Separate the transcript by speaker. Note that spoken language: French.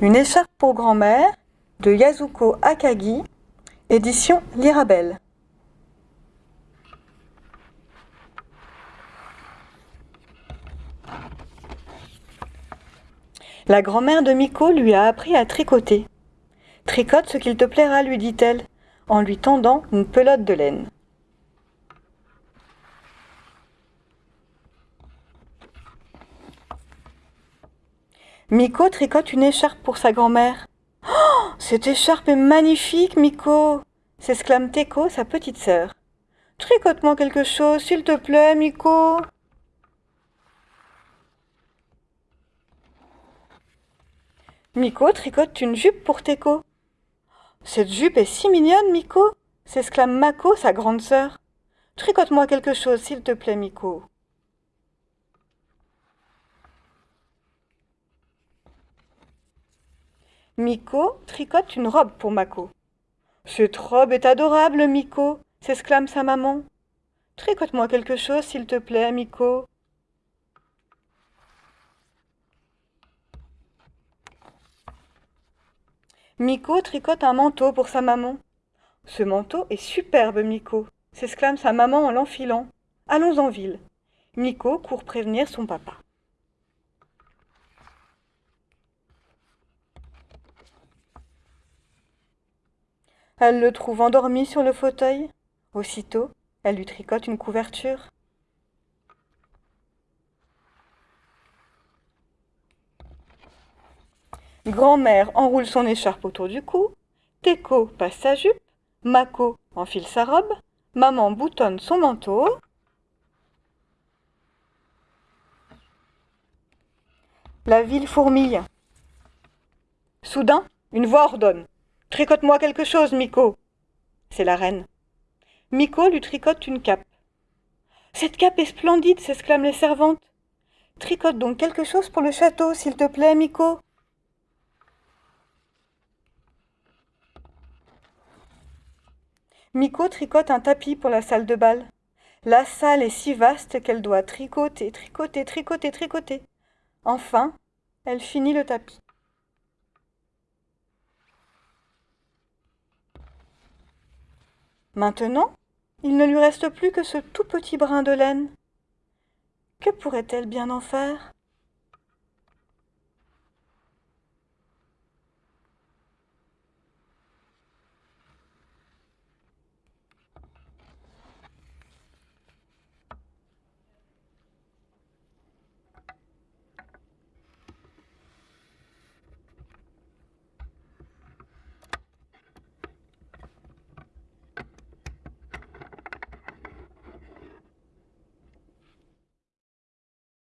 Speaker 1: Une écharpe pour grand-mère de Yasuko Akagi, édition Lirabelle. La grand-mère de Miko lui a appris à tricoter. Tricote ce qu'il te plaira, lui dit-elle, en lui tendant une pelote de laine. Miko tricote une écharpe pour sa grand-mère. Oh, cette écharpe est magnifique, Miko s'exclame Teko, sa petite sœur. Tricote-moi quelque chose, s'il te plaît, Miko. Miko tricote une jupe pour Teko. Cette jupe est si mignonne, Miko s'exclame Mako, sa grande sœur. Tricote-moi quelque chose, s'il te plaît, Miko. Miko tricote une robe pour Mako. Cette robe est adorable, Miko s'exclame sa maman. Tricote-moi quelque chose, s'il te plaît, Miko. Miko tricote un manteau pour sa maman. Ce manteau est superbe, Miko s'exclame sa maman en l'enfilant. Allons en ville. Miko court prévenir son papa. Elle le trouve endormi sur le fauteuil. Aussitôt, elle lui tricote une couverture. Grand-mère enroule son écharpe autour du cou. Teko passe sa jupe. Mako enfile sa robe. Maman boutonne son manteau. La ville fourmille. Soudain, une voix ordonne. Tricote-moi quelque chose, Miko. C'est la reine. Miko lui tricote une cape. Cette cape est splendide, s'exclament les servantes. Tricote donc quelque chose pour le château, s'il te plaît, Miko. Miko tricote un tapis pour la salle de bal. La salle est si vaste qu'elle doit tricoter, tricoter, tricoter, tricoter. Enfin, elle finit le tapis. Maintenant, il ne lui reste plus que ce tout petit brin de laine. Que pourrait-elle bien en faire?